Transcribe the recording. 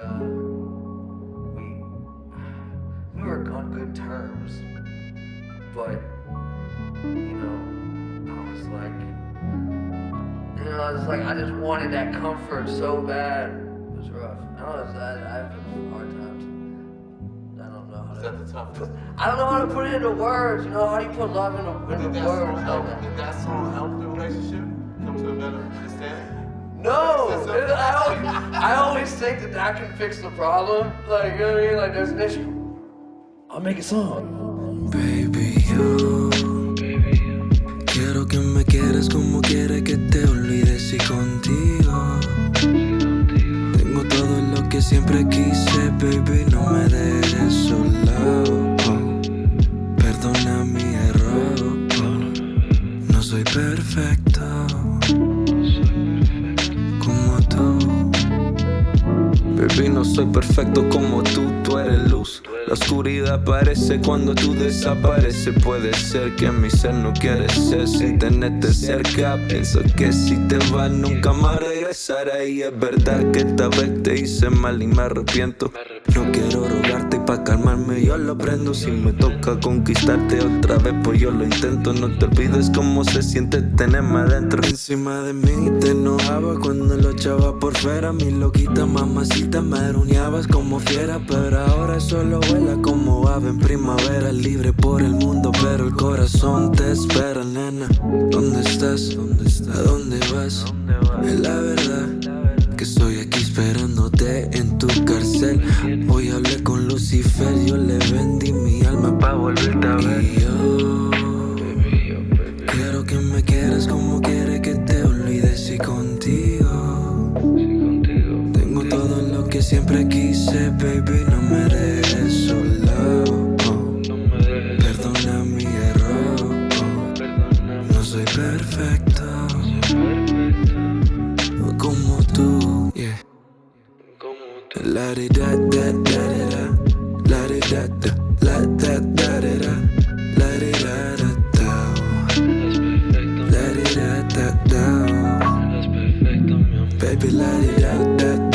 uh, we we were on good terms, but you know, I was like, you know, I was like, I just wanted that comfort so bad. It was rough. I was, I, I have hard times. I don't know how to. that the toughest? I don't know how to put it into words. You know, how do you put love into, into did that song words? help? like that? Did that song help the relationship come to a better understanding? No, I always, I always think that that can fix the problem. Like, you know what I mean? Like, there's an issue. I'll make a song. Baby, yo Quiero que me quieras como quiere que te olvides y contigo Tengo todo lo que siempre quise, baby, no me dejes solo Perdona mi error No soy perfecto No soy perfecto como tú, tú eres luz. La oscuridad aparece cuando tú desapareces. Puede ser que mi ser no quiere ser sin tenerte cerca. Pienso que si te vas nunca más regresaré. Y es verdad que esta vez te hice mal y me arrepiento. No quiero rogarte pa' calmarme yo lo aprendo. Si me toca conquistarte otra vez, pues yo lo intento. No te olvides cómo se siente tenerme adentro. Encima de mí te enojaba cuando lo echaba por fuera. Mi loquita mamacita me aruñabas como fiera. Pero ahora solo vuela como ave en primavera. Libre por el mundo, pero el corazón te espera, nena. ¿Dónde estás? ¿A dónde vas? Es la verdad volverte a ver. Yo quiero que me quieras como quiere que te olvides y contigo. Tengo todo lo que siempre quise, baby, no me dejes solo. Perdona mi error, no soy perfecto como tú. La di da da da da da, la di da da. Baby, let it out, that